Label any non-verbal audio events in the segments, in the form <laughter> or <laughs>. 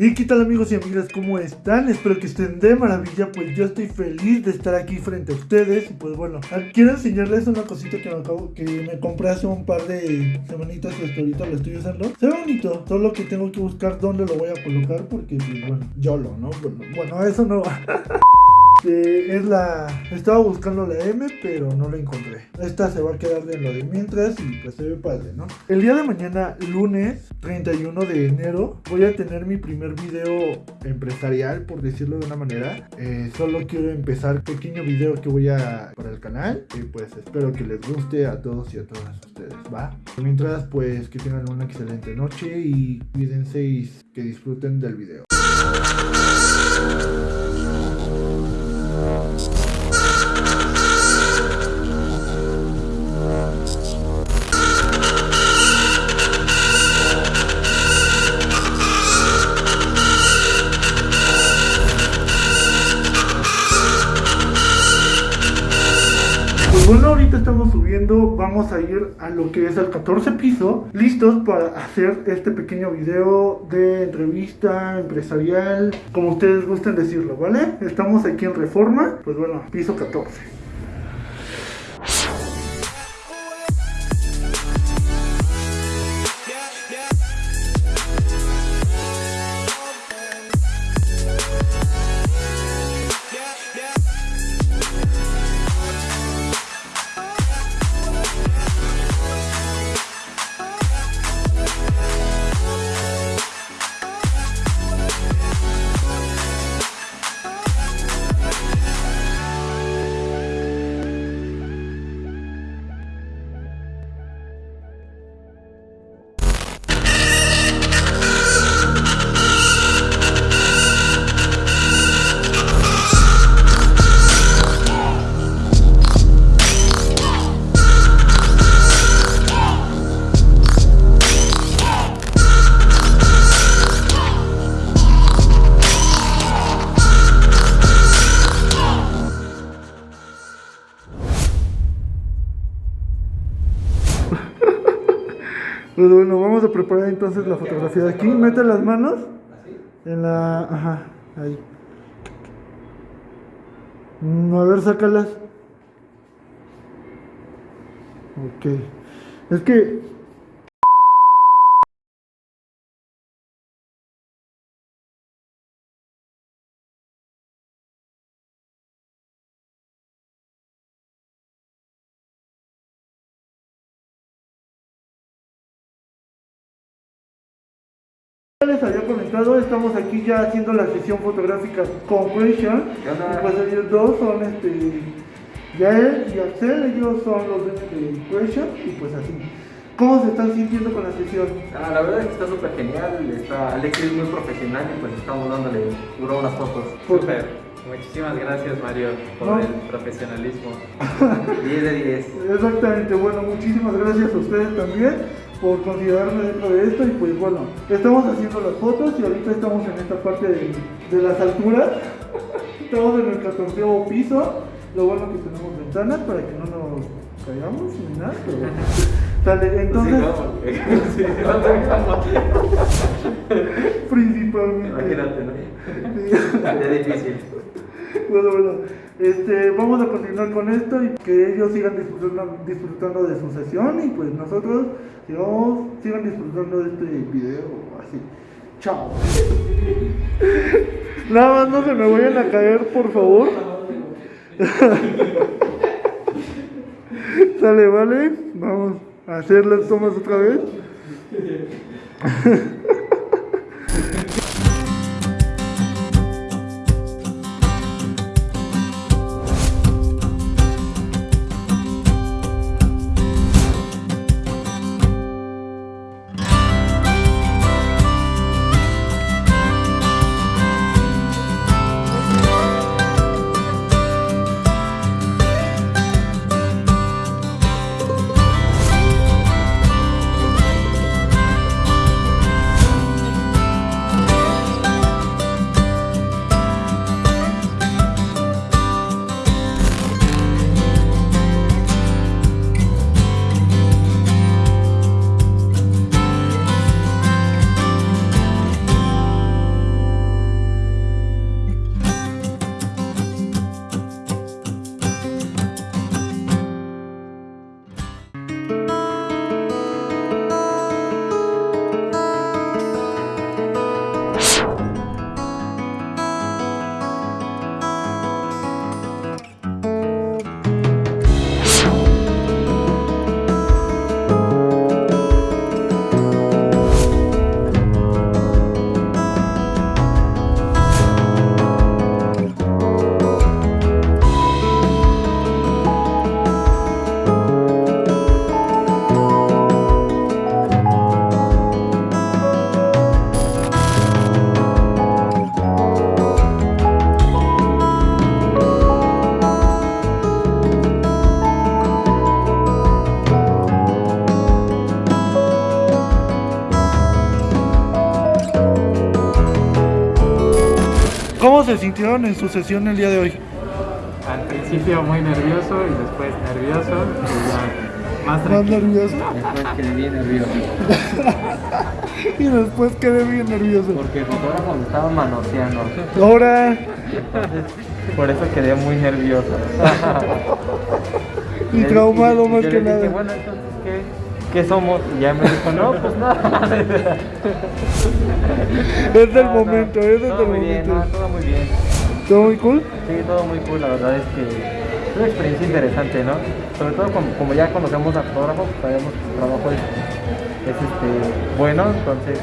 ¿Y qué tal amigos y amigas? ¿Cómo están? Espero que estén de maravilla, pues yo estoy feliz de estar aquí frente a ustedes y pues bueno, quiero enseñarles una cosita que me acabo, que me compré hace un par de semanitas y hasta ahorita lo estoy usando. Se ve bonito, solo que tengo que buscar dónde lo voy a colocar porque pues bueno, yo lo, ¿no? Bueno, bueno eso no <laughs> es la... Estaba buscando la M, pero no la encontré. Esta se va a quedar de lo de mientras y pues se ve padre, ¿no? El día de mañana, lunes 31 de enero, voy a tener mi primer video empresarial, por decirlo de una manera. Eh, solo quiero empezar pequeño video que voy a para el canal y pues espero que les guste a todos y a todas ustedes, ¿va? Mientras, pues que tengan una excelente noche y cuídense y que disfruten del video. Vamos a ir a lo que es el 14 piso, listos para hacer este pequeño video de entrevista empresarial, como ustedes gusten decirlo, ¿vale? Estamos aquí en Reforma, pues bueno, piso 14. Pues bueno, vamos a preparar entonces la fotografía de aquí. Mete las manos en la... Ajá, ahí. Mm, a ver, sácalas. Ok. Es que les había comentado, estamos aquí ya haciendo la sesión fotográfica con Question. Y pues ellos dos son este Yael y Axel, ellos son los dueños de Question y pues así. ¿Cómo se están sintiendo con la sesión? Ah, la verdad es que está súper genial, está, Alex es muy profesional y pues estamos dándole duro unas fotos. Súper. Muchísimas gracias Mario por el profesionalismo. <laughs> 10 de 10. Exactamente, bueno, muchísimas gracias a ustedes también por considerarme dentro de esto y pues bueno, estamos haciendo las fotos y ahorita estamos en esta parte de, las alturas, <laughs> estamos en el 14 piso, lo bueno que tenemos ventanas para que no nos caigamos ni nada, pero Dale, entonces... Sí, Principalmente. Imagínate, ¿no? Es difícil. Bueno, bueno, este, vamos a continuar con esto y que ellos sigan disfrutando, disfrutando de su sesión y pues nosotros sigamos, sigan disfrutando de este video así. Chao. <laughs> Nada más no se me vayan a caer, por favor. <laughs> Sale, vale. Vamos a hacer las tomas otra vez. <laughs> ¿Cómo se sintieron en su sesión el día de hoy? Al principio muy nervioso y después nervioso y ya más ¿Más tranquilo. nervioso? Después quedé bien nervioso. <laughs> Y después quedé bien nervioso. Porque el fotógrafo me estaba manoseando. Ahora, Por eso quedé muy nervioso. <laughs> y traumado Y- más yo que le dije, nada. bueno, entonces, ¿qué, ¿qué somos? Y ya me dijo, no, pues nada. Es del No, no, momento, es del todo muy bien, momento. no, todo muy bien. ¿Todo muy cool? Sí, todo muy cool, la verdad es que es una experiencia interesante, ¿no? Sobre todo como, como ya conocemos al fotógrafo, pues sabemos que su trabajo es, es, este, bueno, entonces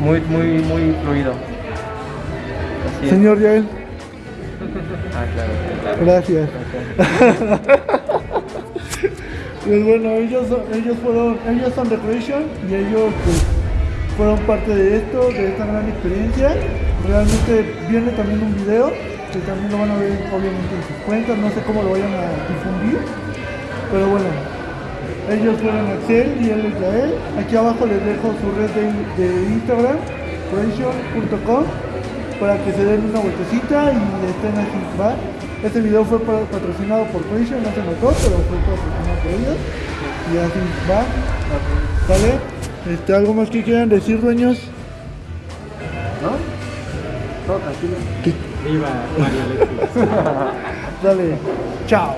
muy, muy, muy fluido. Señor Yael, Ah, claro, claro. gracias. Pues bueno, ellos, ellos fueron, ellos son Recreation y ellos pues, fueron parte de esto, de esta gran experiencia. Realmente viene también un video que también lo van a ver obviamente en sus cuentas, no sé cómo lo vayan a difundir, pero bueno, ellos fueron Axel y él es Yael. Aquí abajo les dejo su red de, de Instagram, creation.com, para que se den una vueltecita y estén aquí, ¿va? Este video fue pa- patrocinado por Creation, no se notó, pero fue patrocinado ellos. Y así va. ¿Vale? Este, ¿Algo más que quieran decir, dueños? ¿No? Tranquilo. Viva Mario Alexis. <laughs> Dale, chao.